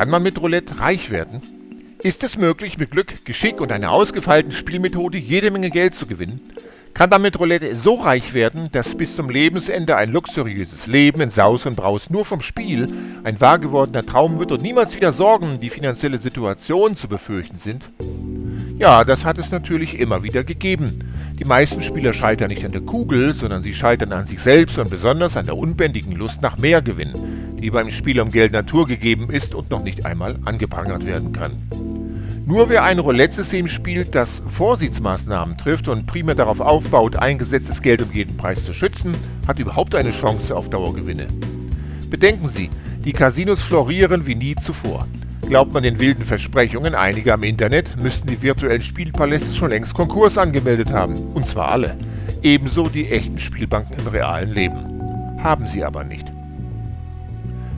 Kann man mit Roulette reich werden? Ist es möglich, mit Glück, Geschick und einer ausgefeilten Spielmethode jede Menge Geld zu gewinnen? Kann man mit Roulette so reich werden, dass bis zum Lebensende ein luxuriöses Leben in Saus und Braus nur vom Spiel ein wahr gewordener Traum wird und niemals wieder Sorgen, die finanzielle Situation zu befürchten sind? Ja, das hat es natürlich immer wieder gegeben. Die meisten Spieler scheitern nicht an der Kugel, sondern sie scheitern an sich selbst und besonders an der unbändigen Lust nach mehr Gewinn die beim Spiel um Geld naturgegeben ist und noch nicht einmal angeprangert werden kann. Nur wer ein Roulette-System spielt, das Vorsichtsmaßnahmen trifft und primär darauf aufbaut, eingesetztes Geld um jeden Preis zu schützen, hat überhaupt eine Chance auf Dauergewinne. Bedenken Sie, die Casinos florieren wie nie zuvor. Glaubt man den wilden Versprechungen einiger im Internet, müssten die virtuellen Spielpaläste schon längst Konkurs angemeldet haben. Und zwar alle. Ebenso die echten Spielbanken im realen Leben. Haben sie aber nicht.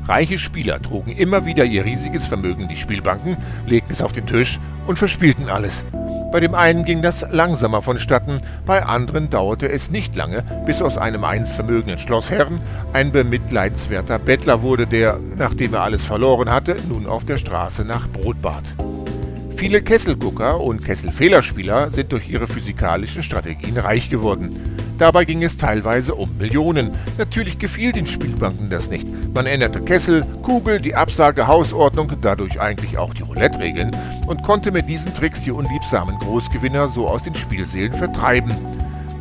Reiche Spieler trugen immer wieder ihr riesiges Vermögen in die Spielbanken, legten es auf den Tisch und verspielten alles. Bei dem einen ging das langsamer vonstatten, bei anderen dauerte es nicht lange, bis aus einem einst vermögenden Schlossherrn ein bemitleidenswerter Bettler wurde, der, nachdem er alles verloren hatte, nun auf der Straße nach Brot bat. Viele Kesselgucker und Kesselfehlerspieler sind durch ihre physikalischen Strategien reich geworden. Dabei ging es teilweise um Millionen. Natürlich gefiel den Spielbanken das nicht. Man änderte Kessel, Kugel, die Absage, Hausordnung, dadurch eigentlich auch die Roulette-Regeln und konnte mit diesen Tricks die unliebsamen Großgewinner so aus den Spielseelen vertreiben.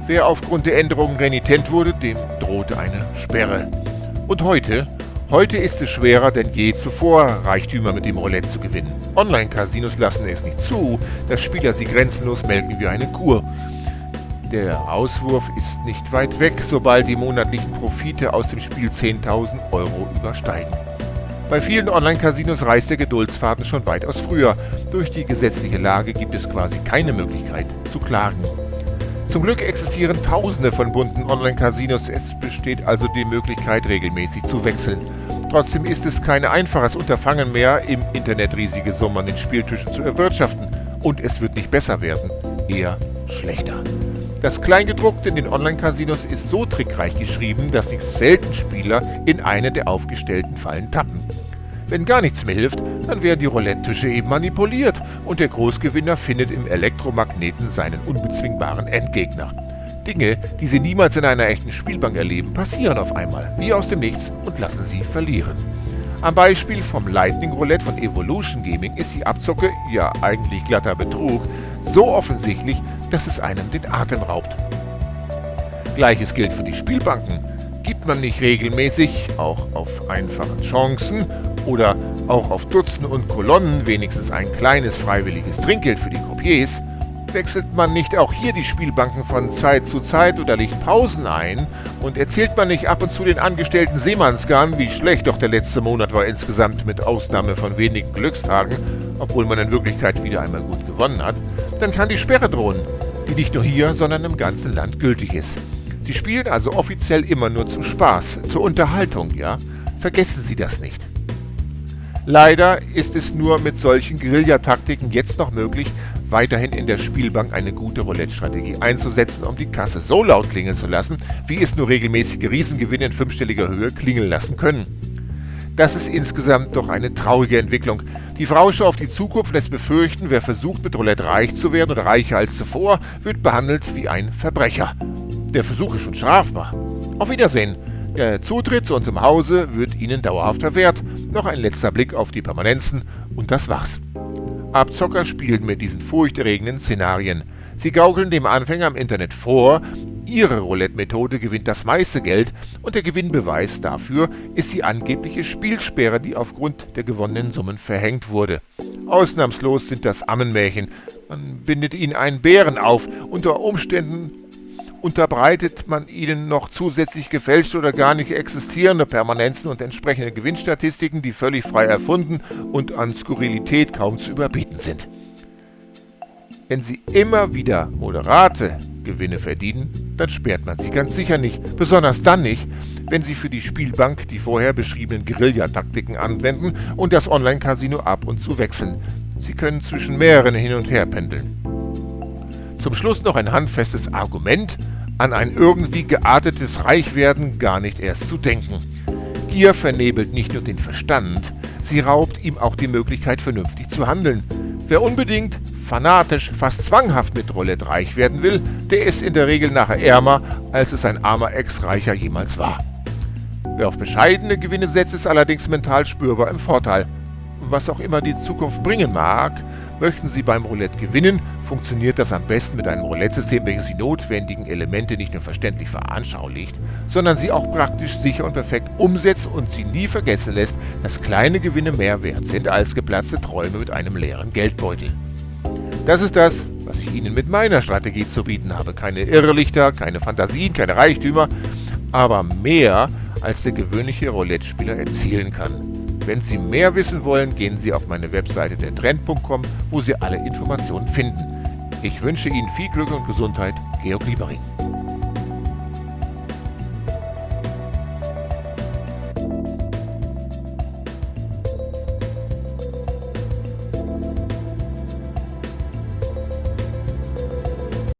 Wer aufgrund der Änderungen renitent wurde, dem drohte eine Sperre. Und heute? Heute ist es schwerer denn je zuvor, Reichtümer mit dem Roulette zu gewinnen. Online-Casinos lassen es nicht zu, dass Spieler sie grenzenlos melken wie eine Kur. Der Auswurf ist nicht weit weg, sobald die monatlichen Profite aus dem Spiel 10.000 Euro übersteigen. Bei vielen Online-Casinos reißt der Geduldsfaden schon weitaus früher. Durch die gesetzliche Lage gibt es quasi keine Möglichkeit zu klagen. Zum Glück existieren tausende von bunten Online-Casinos, es besteht also die Möglichkeit, regelmäßig zu wechseln. Trotzdem ist es kein einfaches Unterfangen mehr, im Internet riesige Summen an den Spieltischen zu erwirtschaften. Und es wird nicht besser werden, eher schlechter. Das Kleingedruckte in den Online-Casinos ist so trickreich geschrieben, dass nicht selten Spieler in eine der aufgestellten Fallen tappen. Wenn gar nichts mehr hilft, dann werden die Roulette-Tische eben manipuliert und der Großgewinner findet im Elektromagneten seinen unbezwingbaren Endgegner. Dinge, die Sie niemals in einer echten Spielbank erleben, passieren auf einmal, wie aus dem Nichts und lassen Sie verlieren. Am Beispiel vom Lightning Roulette von Evolution Gaming ist die Abzocke, ja eigentlich glatter Betrug, so offensichtlich, dass es einem den Atem raubt. Gleiches gilt für die Spielbanken. Gibt man nicht regelmäßig, auch auf einfachen Chancen oder auch auf Dutzenden und Kolonnen wenigstens ein kleines freiwilliges Trinkgeld für die Croupiers, wechselt man nicht auch hier die Spielbanken von Zeit zu Zeit oder legt Pausen ein und erzählt man nicht ab und zu den angestellten Seemannsgarn, wie schlecht doch der letzte Monat war insgesamt mit Ausnahme von wenigen Glückstagen, obwohl man in Wirklichkeit wieder einmal gut gewonnen hat, dann kann die Sperre drohen, die nicht nur hier, sondern im ganzen Land gültig ist. Sie spielen also offiziell immer nur zum Spaß, zur Unterhaltung, ja? Vergessen Sie das nicht. Leider ist es nur mit solchen Guerillataktiken jetzt noch möglich, weiterhin in der Spielbank eine gute Roulette-Strategie einzusetzen, um die Kasse so laut klingeln zu lassen, wie es nur regelmäßige Riesengewinne in fünfstelliger Höhe klingeln lassen können. Das ist insgesamt doch eine traurige Entwicklung. Die Vorausschau auf die Zukunft lässt befürchten, wer versucht mit Roulette reich zu werden oder reicher als zuvor, wird behandelt wie ein Verbrecher. Der Versuch ist schon strafbar. Auf Wiedersehen. Der Zutritt zu unserem Hause wird Ihnen dauerhaft verwehrt. Noch ein letzter Blick auf die Permanenzen und das war's. Abzocker spielen mit diesen furchterregenden Szenarien. Sie gaukeln dem Anfänger im Internet vor, ihre Roulette-Methode gewinnt das meiste Geld und der Gewinnbeweis dafür ist die angebliche Spielsperre, die aufgrund der gewonnenen Summen verhängt wurde. Ausnahmslos sind das Ammenmärchen. Man bindet ihnen einen Bären auf, unter Umständen unterbreitet man ihnen noch zusätzlich gefälschte oder gar nicht existierende Permanenzen und entsprechende Gewinnstatistiken, die völlig frei erfunden und an Skurrilität kaum zu überbieten sind. Wenn sie immer wieder moderate Gewinne verdienen, dann sperrt man sie ganz sicher nicht, besonders dann nicht, wenn sie für die Spielbank die vorher beschriebenen Guerillataktiken anwenden und das Online-Casino ab und zu wechseln. Sie können zwischen mehreren hin und her pendeln. Zum Schluss noch ein handfestes Argument, an ein irgendwie geartetes Reichwerden gar nicht erst zu denken. Gier vernebelt nicht nur den Verstand, Sie raubt ihm auch die Möglichkeit, vernünftig zu handeln. Wer unbedingt, fanatisch, fast zwanghaft mit Roulette reich werden will, der ist in der Regel nachher ärmer, als es ein armer Ex-Reicher jemals war. Wer auf bescheidene Gewinne setzt, ist allerdings mental spürbar im Vorteil. Was auch immer die Zukunft bringen mag, möchten Sie beim Roulette gewinnen, funktioniert das am besten mit einem Roulette-System, welches die notwendigen Elemente nicht nur verständlich veranschaulicht, sondern sie auch praktisch sicher und perfekt umsetzt und sie nie vergessen lässt, dass kleine Gewinne mehr wert sind als geplatzte Träume mit einem leeren Geldbeutel. Das ist das, was ich Ihnen mit meiner Strategie zu bieten habe. Keine Irrlichter, keine Fantasien, keine Reichtümer, aber mehr, als der gewöhnliche Roulette-Spieler erzielen kann. Wenn Sie mehr wissen wollen, gehen Sie auf meine Webseite dertrend.com, wo Sie alle Informationen finden. Ich wünsche Ihnen viel Glück und Gesundheit, Georg Liebering.